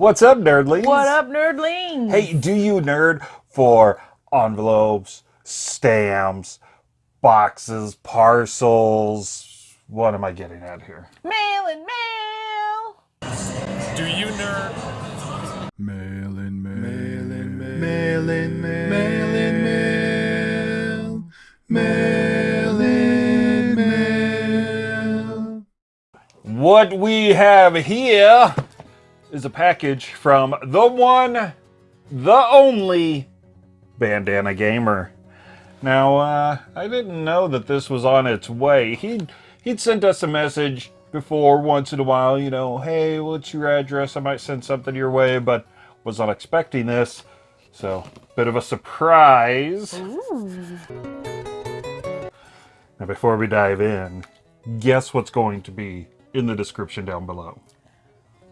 What's up, nerdlings? What up, nerdlings? Hey, do you nerd for envelopes, stamps, boxes, parcels? What am I getting at here? Mail and mail. Do you nerd? Mail in mail. Mail in mail. Mail in mail. Mail in mail. Mail in mail. What we have here is a package from the one, the only Bandana Gamer. Now, uh, I didn't know that this was on its way. He'd, he'd sent us a message before once in a while, you know, hey, what's your address? I might send something your way, but was not expecting this. So, bit of a surprise. Now, before we dive in, guess what's going to be in the description down below?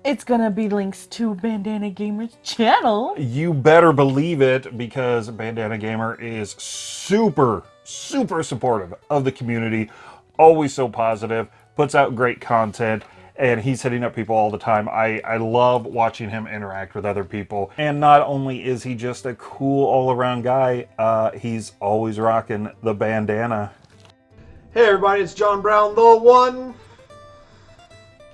It's gonna be links to Bandana Gamer's channel. You better believe it because Bandana Gamer is super, super supportive of the community. Always so positive, puts out great content, and he's hitting up people all the time. I, I love watching him interact with other people. And not only is he just a cool all around guy, uh, he's always rocking the bandana. Hey everybody, it's John Brown, the one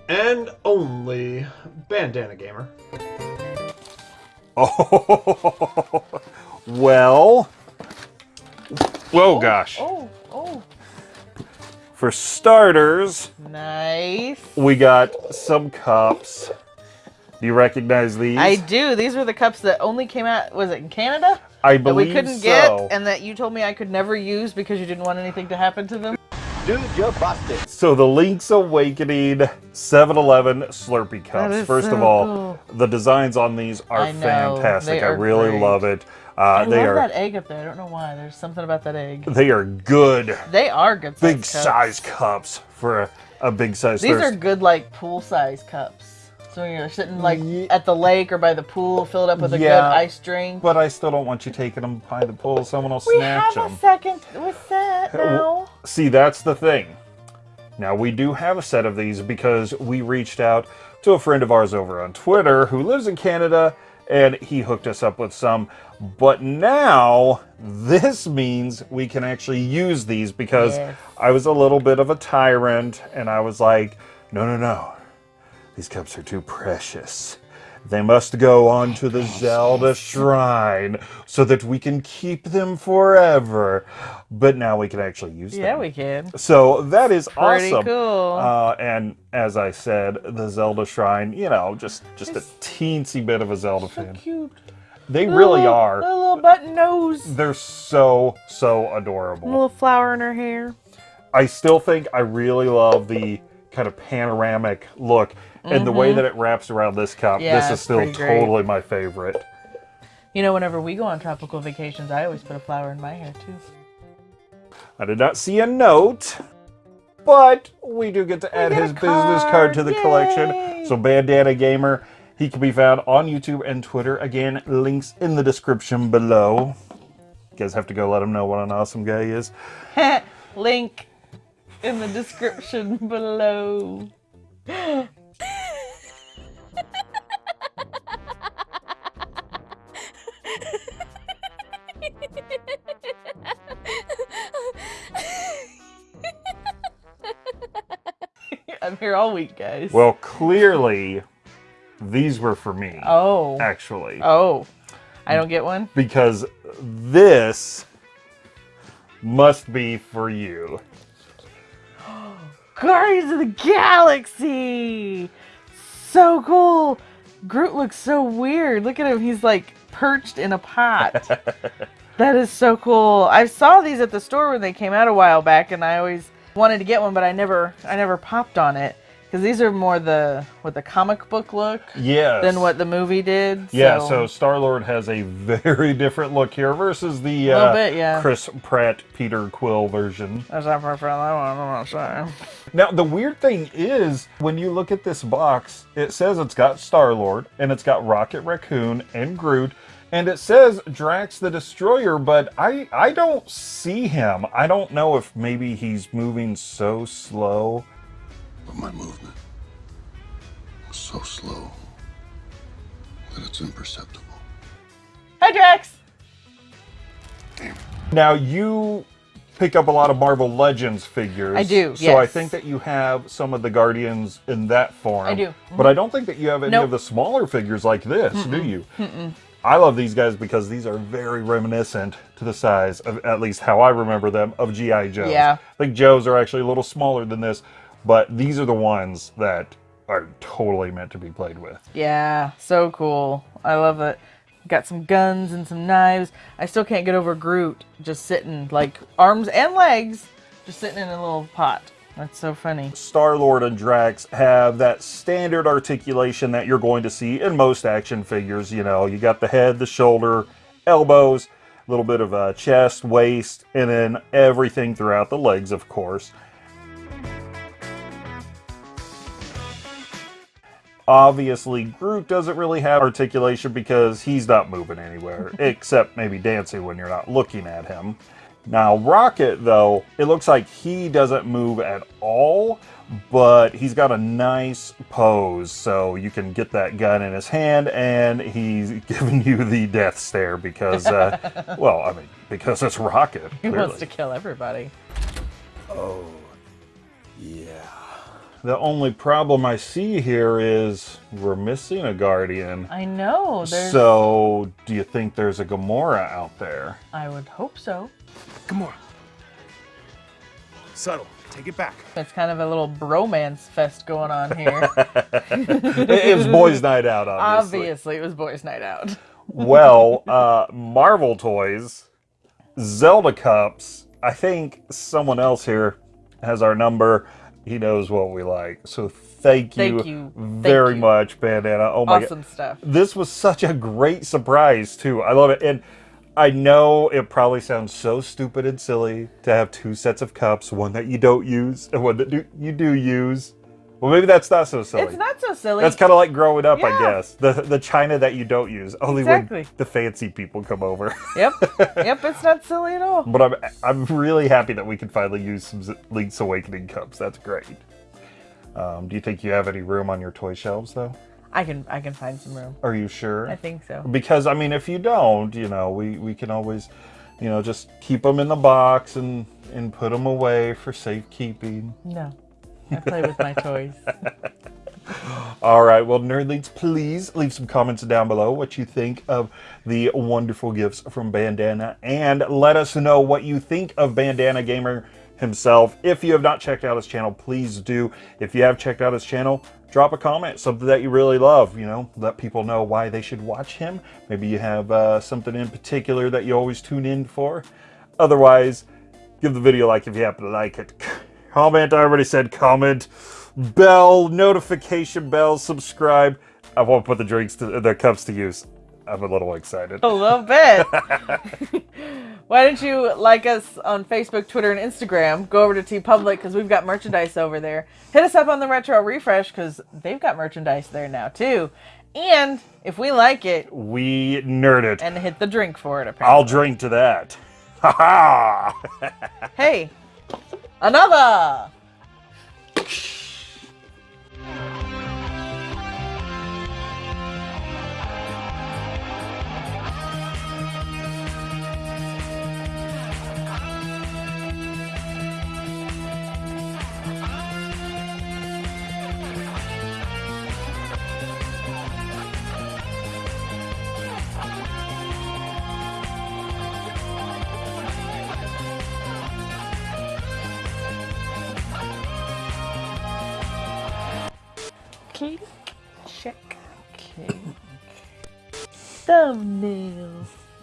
and only Bandana Gamer. Oh, well. Whoa, gosh. Oh, oh, oh. For starters, Nice. we got some cups. Do you recognize these? I do. These were the cups that only came out, was it in Canada? I believe That we couldn't so. get and that you told me I could never use because you didn't want anything to happen to them. Dude, you're busted. So the Link's Awakening 7-Eleven Slurpee cups. is First of all, cool. the designs on these are I fantastic. they I really great. love it. Uh, I they love are that egg up there. I don't know why. There's something about that egg. they are good, They are good big size cups. size cups for a, a big size. These are good, like pool size cups. So you're sitting like Ye- at the lake or by the pool, filled up with a good Yeah. ice drink. But I still don't want you taking them by the pool. Someone will we snatch have them. a second with that now. See, that's the thing. Now, we do have a set of these because we reached out to a friend of ours over on Twitter who lives in Canada and he hooked us up with some. But now, this means we can actually use these because Yes. I was a little bit of a tyrant and I was like, no, no, no. These cups are too precious. They must go on to the Zelda Shrine so that we can keep them forever. But now we can actually use Yeah, them. Yeah, we can. So that is Pretty awesome. cool. Uh, and as I said, the Zelda Shrine, you know, just just a teensy bit of a Zelda fan. Cute. They really Little- are. A little button nose. They're so so A adorable. little flower in her hair. I still think I really love the kind of panoramic look and the way that it wraps around this cup. Mm-hmm. Yeah, this is still great. totally my favorite. You know, whenever we go on tropical vacations, I always put a flower in my hair too. I did not see a note, but we do get to add his business card to the card, collection. So Bandana Gamer, he can be found on YouTube and Twitter. Again, links in the description below. You guys have to go let him know what an awesome guy he is. Link in the description below. I'm here all week, guys. Well, clearly, these were for me, oh. actually. Oh. I don't get one? Because this must be for you. Guardians of the Galaxy! So cool! Groot looks so weird. Look at him. He's like perched in a pot. that is so cool. I saw these at the store when they came out a while back and I always wanted to get one, but I never I never popped on it. Because these are more the what the comic book look Yes. than what the movie did. Yeah, so Star Lord has a very different look here versus the uh, bit, yeah. Chris Pratt Peter Quill version. That's not for that one, I'm not sure. Now, the weird thing is, when you look at this box, it says it's got Star Lord, and it's got Rocket Raccoon and Groot, and it says Drax the Destroyer, but I, I don't see him. I don't know if maybe he's moving so slow. But my movement was so slow. that it's imperceptible. Hi, Drax. Now you pick up a lot of Marvel Legends figures. I do, So I think that you have some of the Guardians in that form. I do. But I don't think that you have any Nope. of the smaller figures like this, do you? I love these guys because these are very reminiscent to the size of at least how I remember them of GI Joes. Yeah. I think Joes are actually a little smaller than this, but these are the ones that are totally meant to be played with. Yeah, so cool. I love it. Got some guns and some knives. I still can't get over Groot just sitting, like arms and legs, just sitting in a little pot. That's so funny. Star Lord and Drax have that standard articulation that you're going to see in most action figures. You know, you got the head, the shoulder, elbows, a little bit of a chest, waist, and then everything throughout the legs, of course. Obviously, Groot doesn't really have articulation because he's not moving anywhere, except maybe dancing when you're not looking at him. Now, Rocket, though, it looks like he doesn't move at all, but he's got a nice pose, so you can get that gun in his hand, and he's giving you the death stare because, uh, well, I mean, because it's Rocket. He clearly. wants to kill everybody. The only problem I see here is we're missing a Guardian. I know. There's. So, do you think there's a Gamora out there? I would hope so. Gamora. Subtle. Take it back. It's kind of a little bromance fest going on here. It it was boys' night out, obviously. Obviously, it was boys' night out. well, uh, Marvel Toys, Zelda Cups. I think someone else here has our number. He knows what we like. So thank you, Thank you. Thank very you. much, Bandana. Oh my Awesome god. stuff. This was such a great surprise, too. I love it. And I know it probably sounds so stupid and silly to have two sets of cups, one that you don't use and one that do, you do use. Well, maybe that's not so silly. It's not so silly. That's kind of like growing up, I Yeah. guess. The the china that you don't use, only Exactly. when the fancy people come over. Yep. Yep. It's not silly at all. but I'm I'm really happy that we can finally use some Link's Awakening cups. That's great. Um, do you think you have any room on your toy shelves, though? I can I can find some room. Are you sure? I think so. Because I mean, if you don't, you know, we we can always, you know, just keep them in the box and and put them away for safekeeping. No. Play with my toys. All right, well, nerdlings, please leave some comments down below what you think of the wonderful gifts from Bandana, and let us know what you think of Bandana Gamer himself. If you have not checked out his channel, please do. If you have checked out his channel, drop a comment, something that you really love. You know, let people know why they should watch him. Maybe you have uh, something in particular that you always tune in for. Otherwise, give the video a like if you happen to like it. Comment, I already said comment. Bell, notification bell, subscribe. I won't put the drinks to the cups to use. I'm a little excited. A little bit. Why don't you like us on Facebook, Twitter, and Instagram? Go over to TeePublic because we've got merchandise over there. Hit us up on the Retro Refresh because they've got merchandise there now too. And if we like it, We nerd it. and hit the drink for it. Apparently, I'll drink to that. Ha ha! Hey, another. Thumbnail.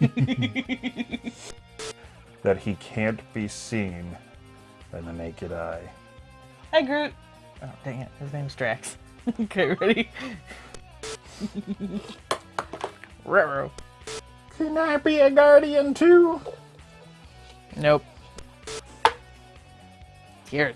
that he can't be seen by the naked eye. Hi, Groot. Oh, dang it. His name's Drax. okay, ready? Raro. Can I be a guardian too? Nope. Here.